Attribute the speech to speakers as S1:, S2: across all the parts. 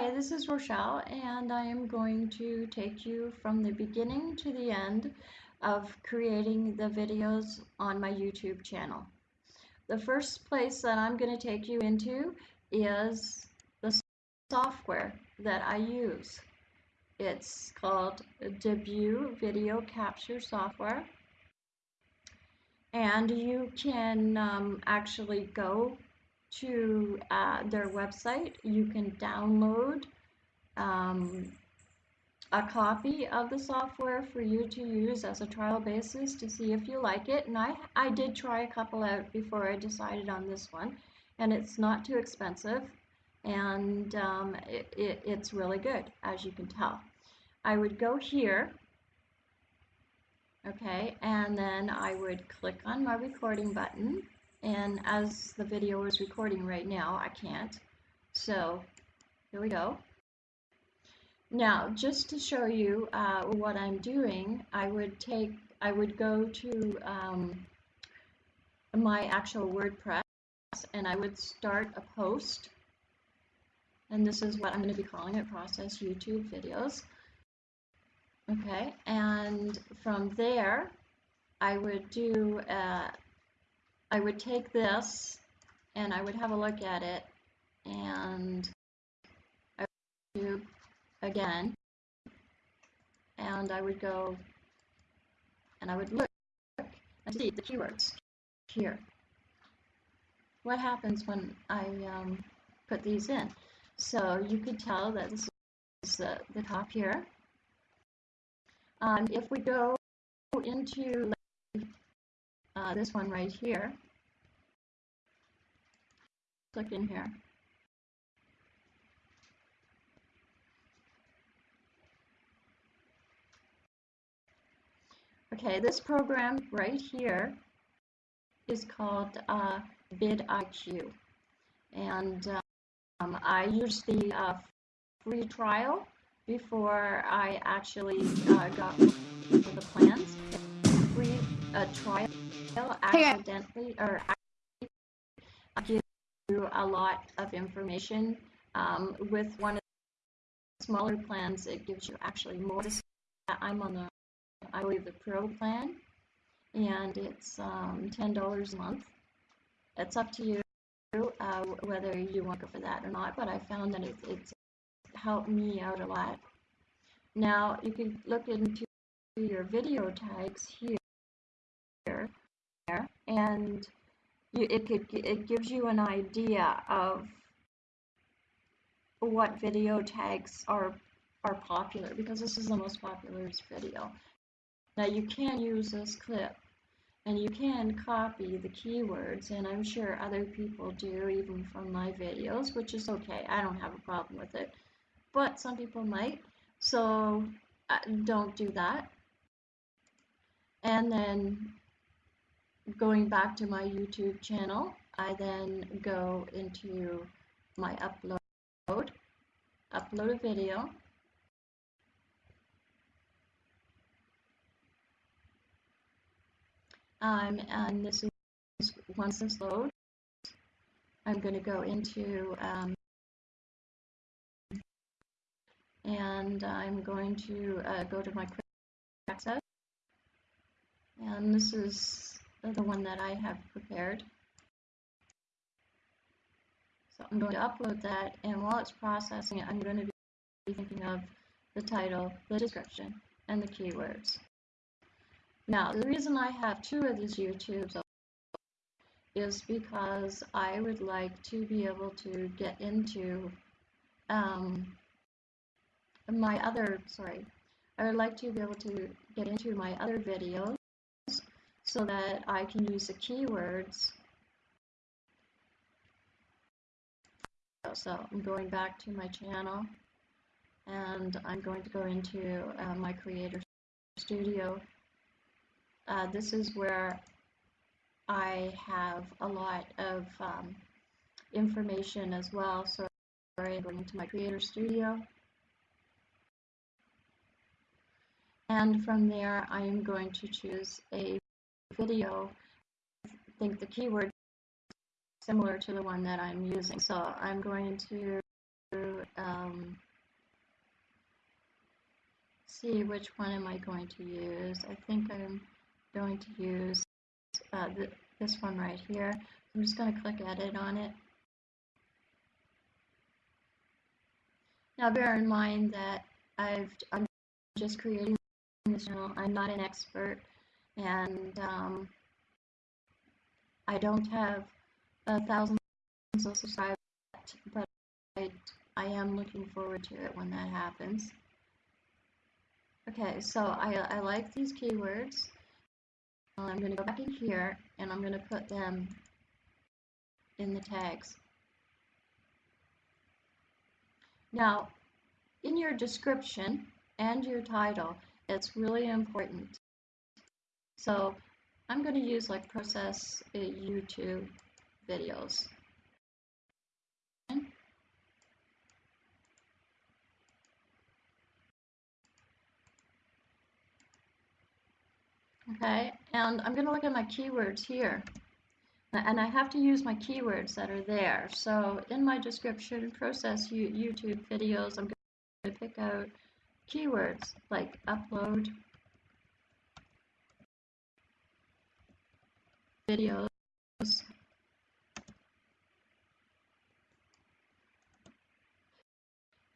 S1: Hi, this is Rochelle, and I am going to take you from the beginning to the end of creating the videos on my YouTube channel. The first place that I'm going to take you into is the software that I use. It's called Debut Video Capture Software. And you can um, actually go to uh, their website. You can download um, a copy of the software for you to use as a trial basis to see if you like it. And I, I did try a couple out before I decided on this one. And it's not too expensive. And um, it, it, it's really good, as you can tell. I would go here okay and then I would click on my recording button and as the video is recording right now I can't. So here we go. Now just to show you uh, what I'm doing I would take I would go to um, my actual WordPress and I would start a post. And this is what I'm going to be calling it process YouTube videos. Okay and from there I would do uh, I would take this and I would have a look at it and I would do again and I would go and I would look and see the keywords here. What happens when I um, put these in? So you could tell that this is the, the top here. Um, if we go into uh, this one right here. Click in here. Okay, this program right here is called uh, vidIQ. And um, I used the uh, free trial before I actually uh, got the plans. Free uh, trial accidentally or give you a lot of information. Um, with one of the smaller plans, it gives you actually more. I'm on the, I believe, the Pro plan, and it's um, $10 a month. It's up to you uh, whether you want to go for that or not, but I found that it, it's helped me out a lot. Now, you can look into your video tags here and you, it could it gives you an idea of what video tags are are popular because this is the most popular video. Now you can use this clip and you can copy the keywords and I'm sure other people do even from my videos which is okay I don't have a problem with it but some people might so uh, don't do that and then going back to my YouTube channel, I then go into my upload, upload a video, um, and this is once this loads, I'm going to go into um, and I'm going to uh, go to my quick access and this is the one that I have prepared. So I'm going to upload that and while it's processing it, I'm going to be thinking of the title, the description, and the keywords. Now, the reason I have two of these YouTubes is because I would like to be able to get into um, my other, sorry, I would like to be able to get into my other videos so that I can use the keywords. So I'm going back to my channel and I'm going to go into uh, my Creator Studio. Uh, this is where I have a lot of um, information as well. So I'm going into my Creator Studio. And from there, I am going to choose a video, I think the keyword is similar to the one that I'm using. So I'm going to um, see which one am I going to use. I think I'm going to use uh, th this one right here. I'm just going to click edit on it. Now bear in mind that I've, I'm just creating this channel. I'm not an expert and um, I don't have a thousand subscribers, but I, I am looking forward to it when that happens. Okay, so I, I like these keywords. I'm going to go back in here and I'm going to put them in the tags. Now, in your description and your title, it's really important. So I'm going to use like process uh, YouTube videos. Okay, and I'm going to look at my keywords here. And I have to use my keywords that are there. So in my description, process YouTube videos, I'm going to pick out keywords like upload, videos,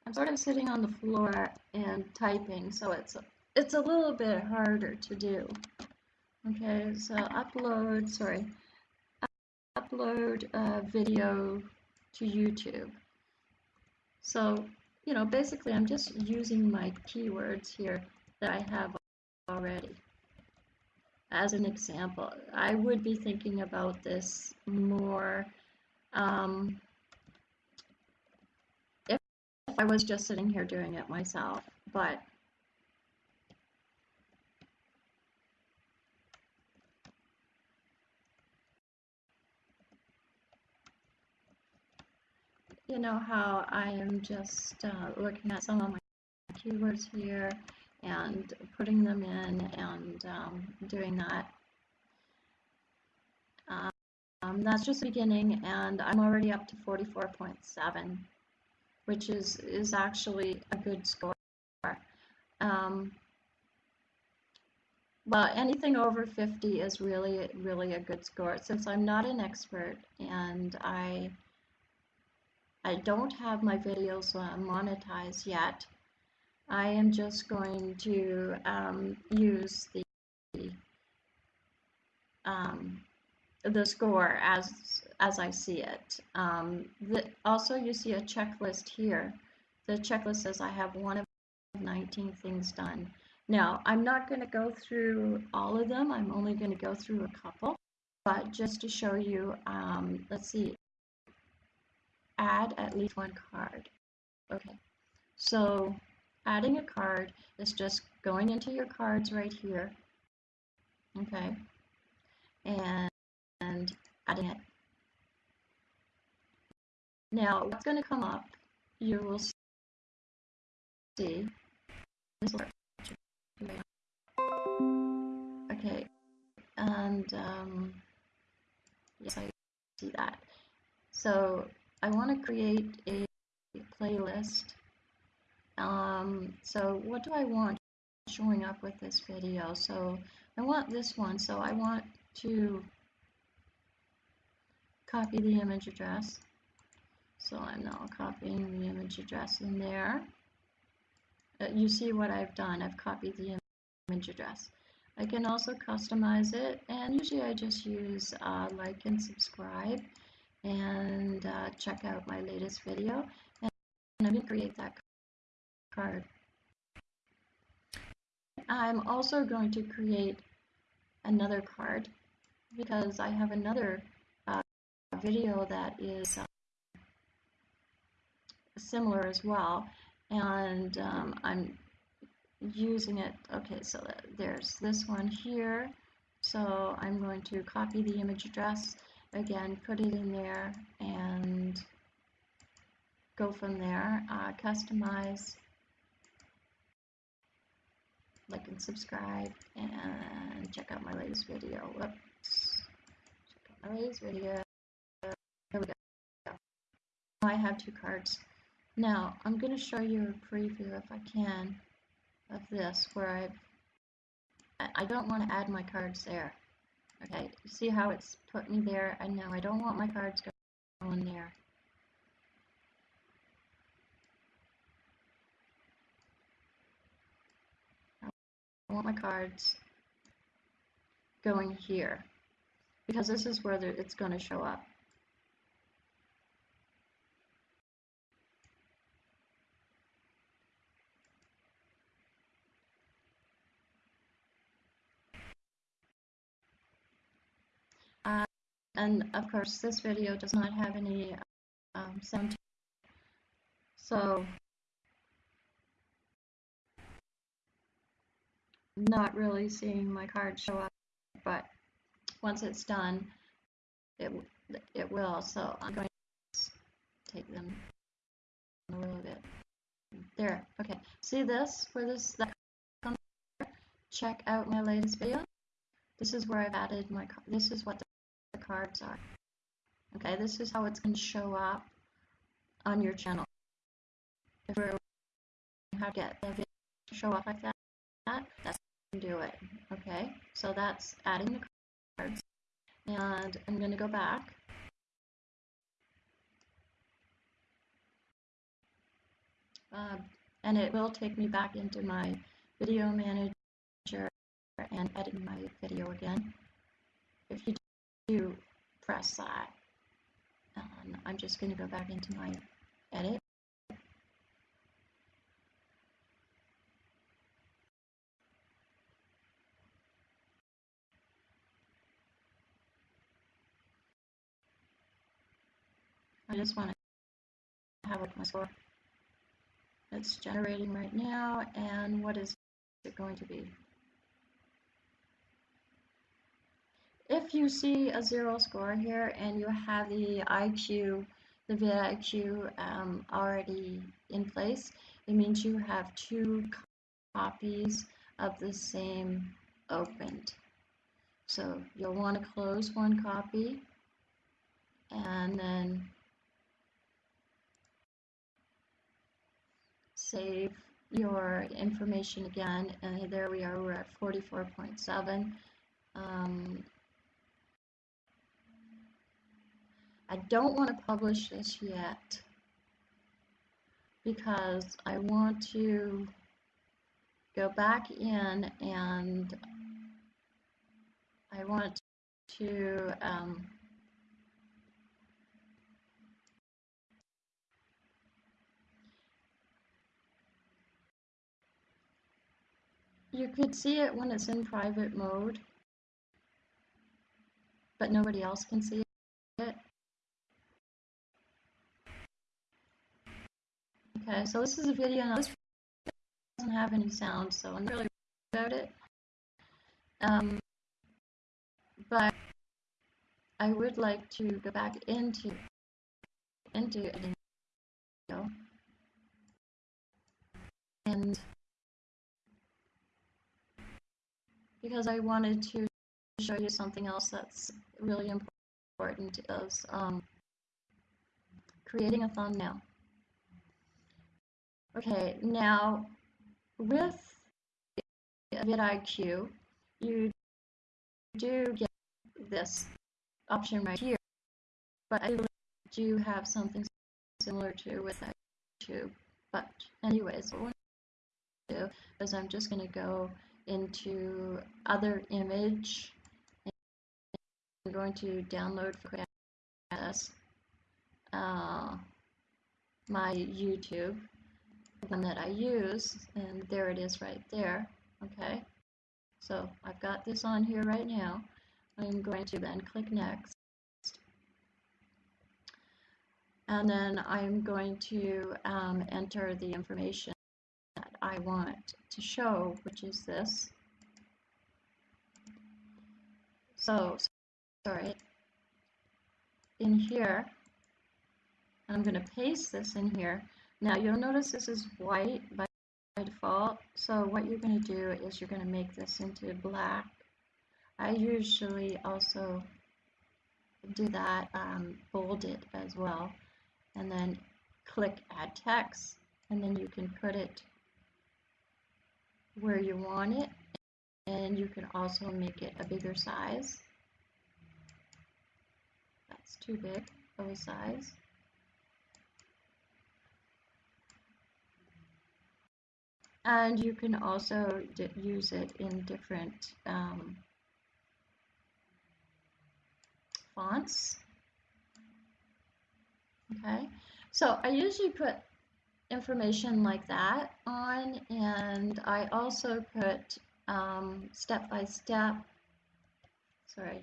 S1: I'm sort of sitting on the floor and typing, so it's it's a little bit harder to do. Okay, so upload, sorry, upload a video to YouTube. So, you know, basically I'm just using my keywords here that I have already. As an example, I would be thinking about this more um, if I was just sitting here doing it myself, but you know how I am just uh, looking at some of my keywords here and putting them in and um, doing that. Um, that's just the beginning and I'm already up to 44.7 which is, is actually a good score. Um, well, anything over 50 is really, really a good score. Since I'm not an expert and I I don't have my videos uh, monetized yet. I am just going to um, use the um, the score as as I see it. Um, the, also, you see a checklist here. The checklist says I have one of 19 things done. Now, I'm not going to go through all of them. I'm only going to go through a couple. But just to show you, um, let's see, add at least one card. Okay, so adding a card is just going into your cards right here. Okay, and, and adding it. Now, what's going to come up, you will see. Okay, and um, yes, I see that. So I want to create a playlist. Um, so what do I want showing up with this video? So I want this one. So I want to copy the image address. So I'm now copying the image address in there. Uh, you see what I've done. I've copied the image address. I can also customize it and usually I just use uh, like and subscribe and uh, check out my latest video and I'm going to create that card. I'm also going to create another card because I have another uh, video that is uh, similar as well and um, I'm using it. Okay so there's this one here. So I'm going to copy the image address again put it in there and go from there. Uh, customize like and subscribe and check out my latest video. Whoops. Check out my latest video. Here we go. Oh, I have two cards. Now I'm going to show you a preview if I can of this where I've, I I don't want to add my cards there. Okay, see how it's put me there? I know I don't want my cards going there. I want my cards going here because this is where it's going to show up. Uh, and of course this video does not have any um, sound so not really seeing my card show up but once it's done it it will so I'm going to take them a little bit. There okay. See this where this that check out my latest video. This is where I've added my this is what the, the cards are. Okay this is how it's going to show up on your channel. If we're how to get the video to show up like that that's do it. Okay, so that's adding the cards. And I'm going to go back. Uh, and it will take me back into my video manager and edit my video again. If you do press that, um, I'm just going to go back into my edit. I just want to have my score. It's generating right now, and what is it going to be? If you see a zero score here and you have the IQ, the vidIQ um, already in place, it means you have two copies of the same opened. So you'll want to close one copy and then save your information again. And there we are we're at 44.7 um, I don't want to publish this yet because I want to go back in and I want to um, You could see it when it's in private mode, but nobody else can see it. Okay, so this is a video. Now this doesn't have any sound, so I'm really about it. Um, but I would like to go back into into editing and because I wanted to show you something else that's really important is um, creating a thumbnail. Okay, now with vidIQ, you do get this option right here, but I do have something similar to with YouTube. But anyways, what I'm going to do is I'm just going to go into other image. I'm going to download for Crash uh, my YouTube, the one that I use, and there it is right there. Okay, so I've got this on here right now. I'm going to then click next. And then I'm going to um, enter the information I want to show, which is this. So, sorry, in here, I'm going to paste this in here. Now you'll notice this is white by default, so what you're going to do is you're going to make this into black. I usually also do that, um, bold it as well, and then click add text, and then you can put it where you want it and you can also make it a bigger size. That's too big of a size. And you can also use it in different um, fonts. Okay, so I usually put information like that on and I also put um, step by step sorry.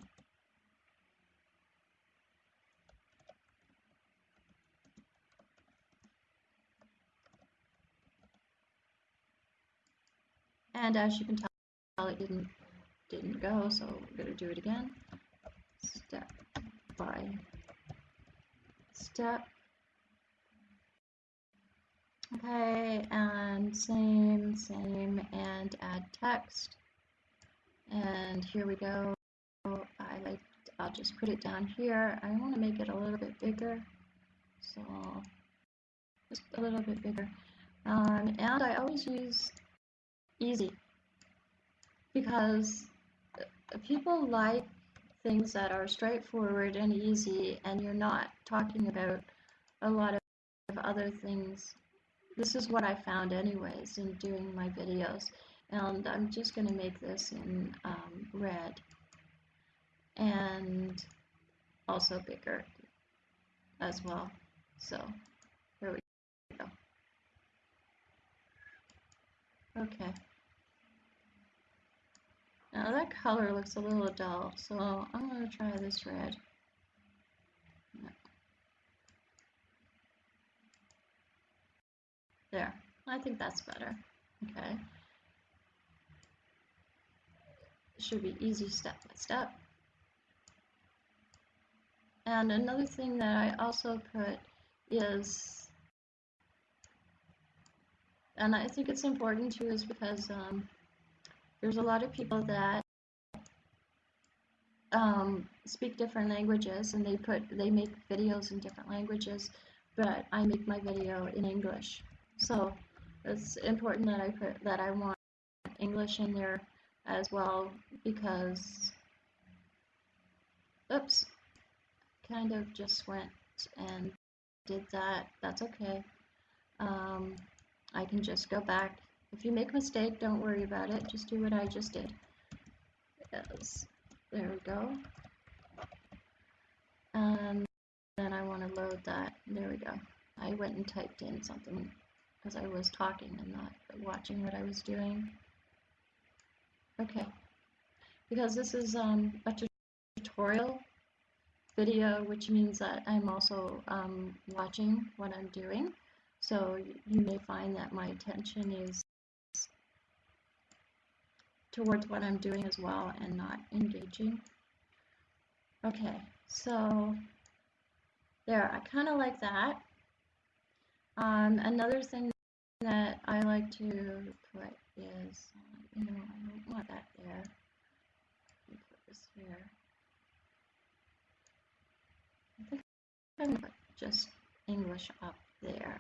S1: And as you can tell it didn't didn't go so we're going to do it again. Step by step Okay, and same, same, and add text. And here we go. I like, I'll just put it down here. I want to make it a little bit bigger. So, just a little bit bigger. Um, and I always use easy because people like things that are straightforward and easy and you're not talking about a lot of other things this is what I found anyways in doing my videos and I'm just going to make this in um, red and also bigger as well. So here we go. Okay. Now that color looks a little dull so I'm going to try this red There, I think that's better. Okay. It should be easy step by step. And another thing that I also put is, and I think it's important too, is because um, there's a lot of people that um, speak different languages and they put they make videos in different languages, but I make my video in English. So it's important that I put that I want English in there as well because oops kind of just went and did that. That's okay. Um, I can just go back. If you make a mistake don't worry about it. Just do what I just did. Yes. there we go. And then I want to load that. There we go. I went and typed in something as I was talking and not watching what I was doing. Okay, because this is um, a tutorial video, which means that I'm also um, watching what I'm doing. So you may find that my attention is towards what I'm doing as well and not engaging. Okay, so there, I kind of like that. Um, another thing that I like to put is, you know, I don't want that there. Let me put this here. I think I'm going to put just English up there.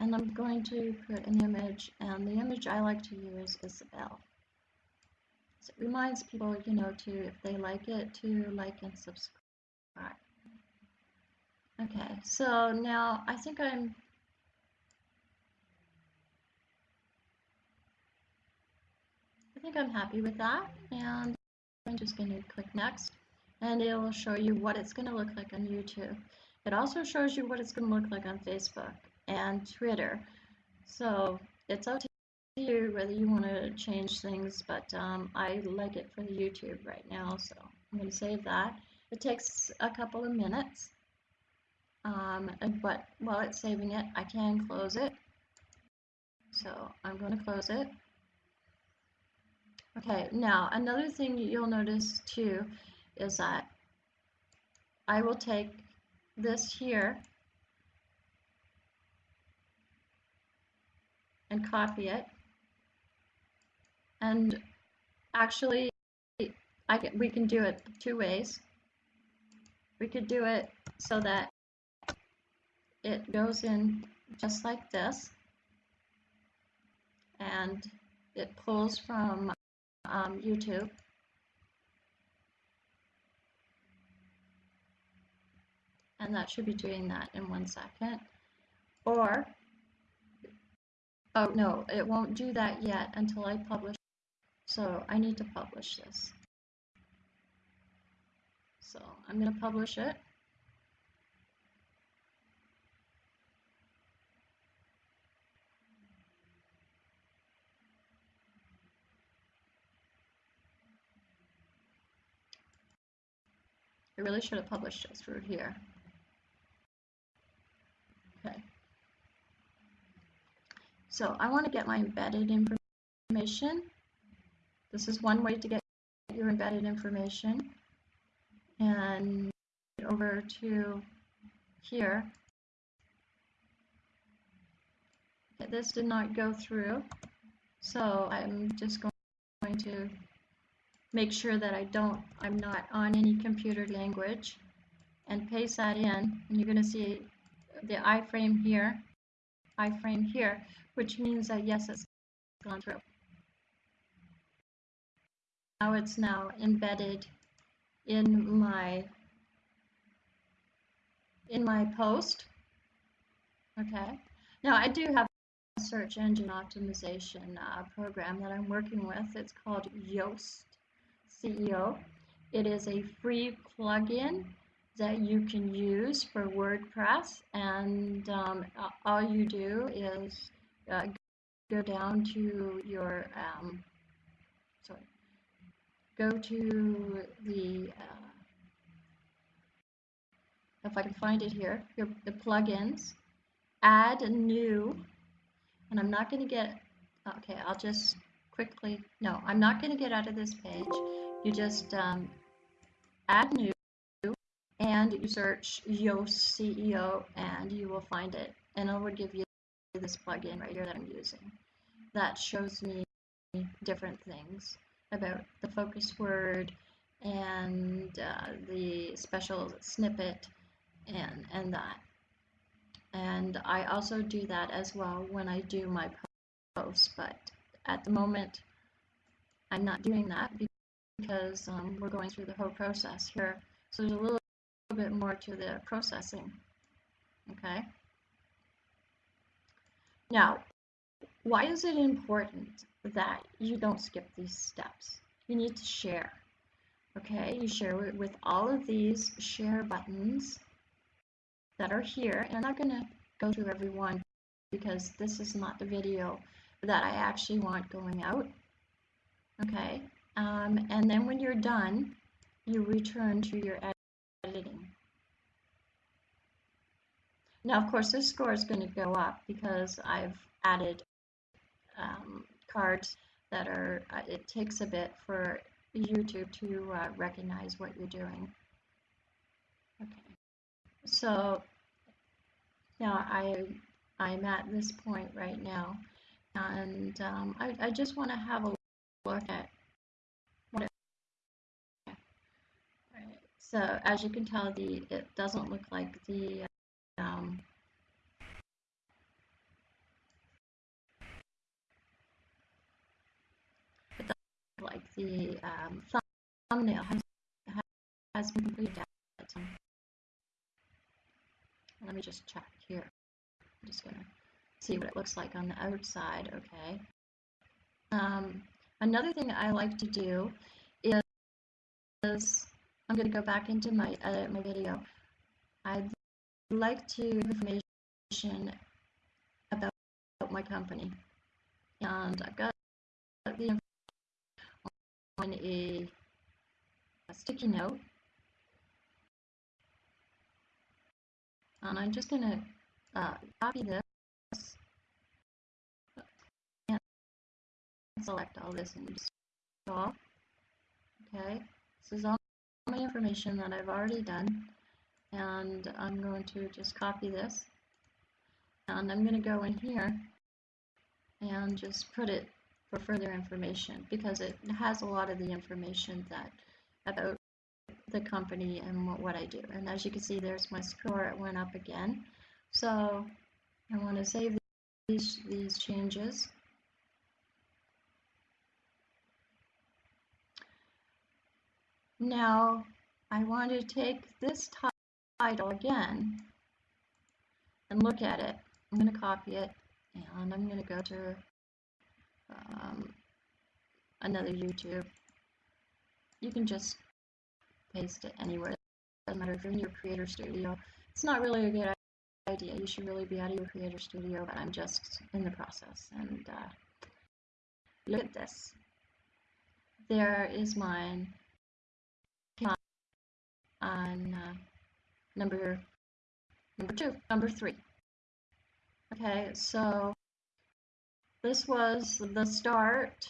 S1: And I'm going to put an image, and the image I like to use is bell. So it reminds people, you know, to, if they like it, to like and subscribe. Okay, so now I think I'm I think I'm happy with that and I'm just going to click next and it will show you what it's going to look like on YouTube. It also shows you what it's going to look like on Facebook and Twitter. So it's up to you whether you want to change things, but um, I like it for the YouTube right now, so I'm going to save that. It takes a couple of minutes um, but while it's saving it, I can close it. So I'm going to close it. Okay, now another thing you'll notice too is that I will take this here and copy it. And actually, I we can do it two ways. We could do it so that it goes in just like this and it pulls from um, YouTube. And that should be doing that in one second. Or, oh no, it won't do that yet until I publish. So I need to publish this. So I'm going to publish it. I really should have published this through here. Okay. So I want to get my embedded information. This is one way to get your embedded information. And over to here. Okay, this did not go through. So I'm just going to make sure that I don't, I'm not on any computer language and paste that in and you're going to see the iframe here, iframe here, which means that yes, it's gone through. Now it's now embedded in my in my post. Okay. Now I do have a search engine optimization uh, program that I'm working with. It's called Yoast. SEO. It is a free plugin that you can use for WordPress and um, all you do is uh, go down to your um, sorry go to the uh, if I can find it here your, the plugins add a new and I'm not going to get okay I'll just quickly. No I'm not going to get out of this page. You just um, add new and you search Yoast SEO and you will find it. And it will give you this plugin right here that I'm using that shows me different things about the focus word and uh, the special snippet and and that. And I also do that as well when I do my posts but at the moment I'm not doing that because um, we're going through the whole process here. So there's a little, bit more to the processing. Okay. Now, why is it important that you don't skip these steps? You need to share. Okay, you share it with all of these share buttons that are here. And I'm not going to go through every one because this is not the video that I actually want going out. Okay, um, and then when you're done, you return to your editing. Now, of course, this score is going to go up because I've added um, cards that are, uh, it takes a bit for YouTube to uh, recognize what you're doing. Okay, so now I, I'm at this point right now, and um, I, I just want to have a look at what it. So as you can tell, the it doesn't look like the um, it doesn't look like the um, thumbnail has has been completed. Let me just check here. I'm just gonna see what it looks like on the outside. Okay. Um, another thing I like to do is, is I'm going to go back into my edit my video. I'd like to information about my company. And I've got the on a, a sticky note. And I'm just going to uh, copy this and select all this and install. Okay, this is all my information that I've already done and I'm going to just copy this and I'm going to go in here and just put it for further information because it has a lot of the information that about the company and what, what I do. And as you can see there's my score it went up again. So I want to save these, these changes Now, I want to take this title again and look at it. I'm going to copy it and I'm going to go to um, another YouTube. You can just paste it anywhere. It doesn't matter if you're in your Creator Studio. It's not really a good idea. You should really be out of your Creator Studio, but I'm just in the process. And uh, look at this. There is mine on uh, number number two, number three. Okay, so this was the start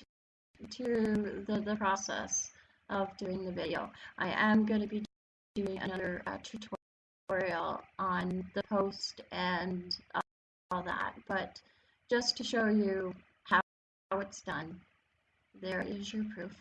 S1: to the, the process of doing the video. I am going to be doing another uh, tutorial on the post and uh, all that, but just to show you how, how it's done, there is your proof.